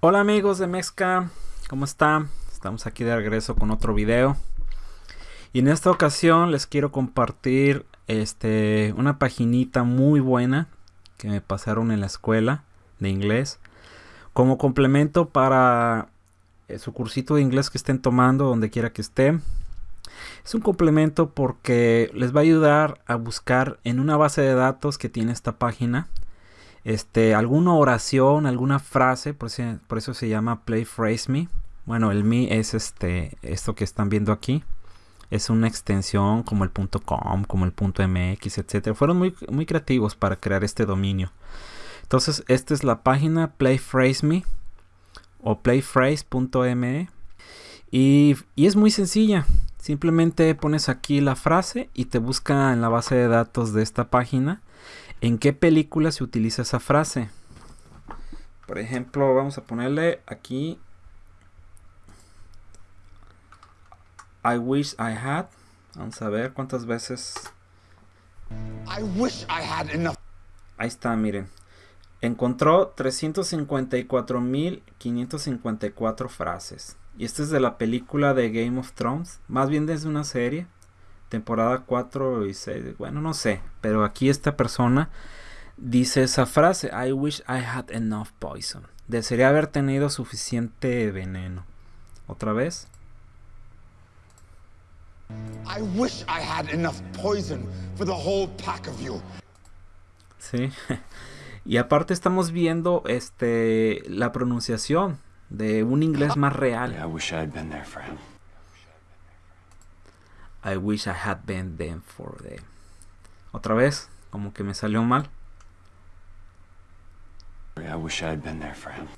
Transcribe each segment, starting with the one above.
Hola amigos de Mezca, ¿cómo están? Estamos aquí de regreso con otro video. Y en esta ocasión les quiero compartir este, una paginita muy buena que me pasaron en la escuela de inglés. Como complemento para eh, su cursito de inglés que estén tomando donde quiera que estén. Es un complemento porque les va a ayudar a buscar en una base de datos que tiene esta página este, alguna oración, alguna frase, por eso, por eso se llama Play Phrase Me. Bueno, el me es este, esto que están viendo aquí. Es una extensión como el .com, como el .mx, etc. Fueron muy, muy creativos para crear este dominio. Entonces, esta es la página Play Phrase Me o playphrase.me y, y es muy sencilla. Simplemente pones aquí la frase y te busca en la base de datos de esta página en qué película se utiliza esa frase. Por ejemplo, vamos a ponerle aquí I wish I had. Vamos a ver cuántas veces. I wish I had enough. Ahí está, miren. Encontró 354.554 frases. Y esta es de la película de Game of Thrones. Más bien desde una serie. Temporada 4 y 6. Bueno, no sé. Pero aquí esta persona dice esa frase. I wish I had enough poison. Desearía haber tenido suficiente veneno. Otra vez. I wish I had enough poison for the whole pack of you. Sí. Y aparte estamos viendo este la pronunciación de un inglés más real. I wish I had been there for him. I wish I had been there for them. Otra vez, como que me salió mal. I wish I had been there for him.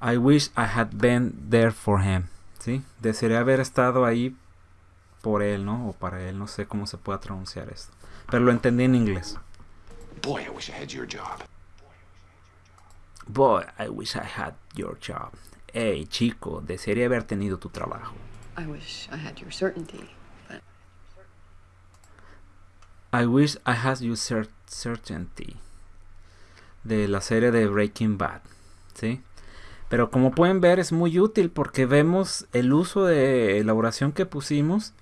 I wish I had been there for him. ¿Sí? Desearía haber estado ahí por él, ¿no? O para él, no sé cómo se pueda pronunciar esto. Pero lo entendí en inglés. Boy, I wish I had your job. Boy, I wish I had your job. Hey, chico, desearía haber tenido tu trabajo. I wish I had your certainty, I wish I had your cer- certainty. De la serie de Breaking Bad. ¿Sí? Pero como pueden ver es muy útil porque vemos el uso de la oración que pusimos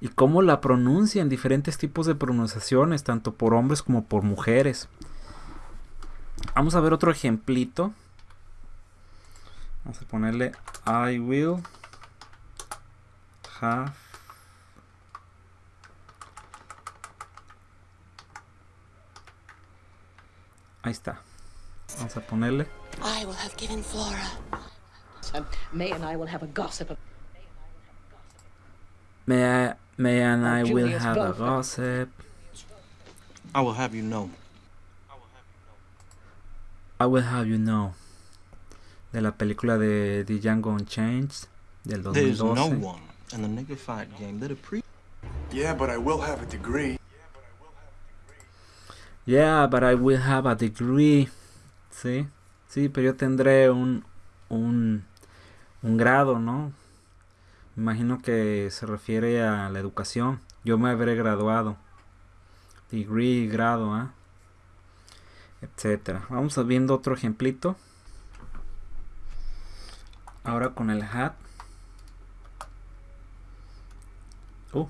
y cómo la pronuncian diferentes tipos de pronunciaciones, tanto por hombres como por mujeres. Vamos a ver otro ejemplito. Vamos a ponerle I will have Ahí está. Vamos a ponerle I will have given Flora. May and I will have a gossip. May I, may and I will have a gossip. I will have you know. I will have you know. De la película de The Django Unchained del There's no 2012. one in the nigga fight game that appreciates. Yeah, but I will have a degree. Yeah, but I will have a degree. Sí, sí, pero yo tendré un, un, un grado, ¿no? Me imagino que se refiere a la educación. Yo me habré graduado. Degree, grado, ¿ah? Etcétera. Vamos a viendo otro ejemplito. Ahora con el hat. Uh.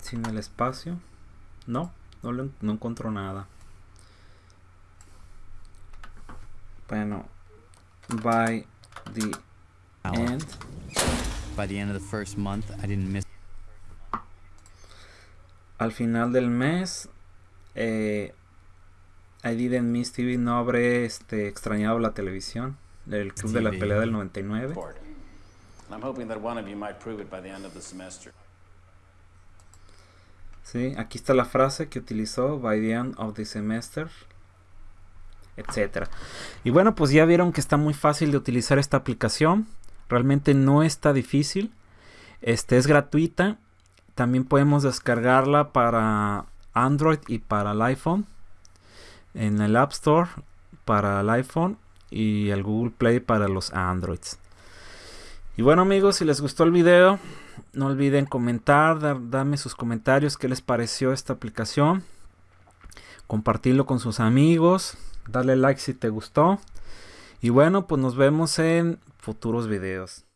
Sin el espacio. No, no, le- no encuentro nada. Bueno, by the end. By the end of the first month, I didn't miss Al final del mes, eh, I didn't miss TV, no habré este, extrañado la televisión. El club de la pelea del 99. Sí, aquí está la frase que utilizó by the end of the semester, etcétera. Y bueno, pues ya vieron que está muy fácil de utilizar esta aplicación. Realmente no está difícil. Este es gratuita. También podemos descargarla para Android y para el iPhone. En el App Store para el iPhone y el Google Play para los Androids. Y bueno amigos, si les gustó el video, no olviden comentar, dar, darme sus comentarios, qué les pareció esta aplicación. Compartirlo con sus amigos, Dale like si te gustó. Y bueno, pues nos vemos en futuros videos.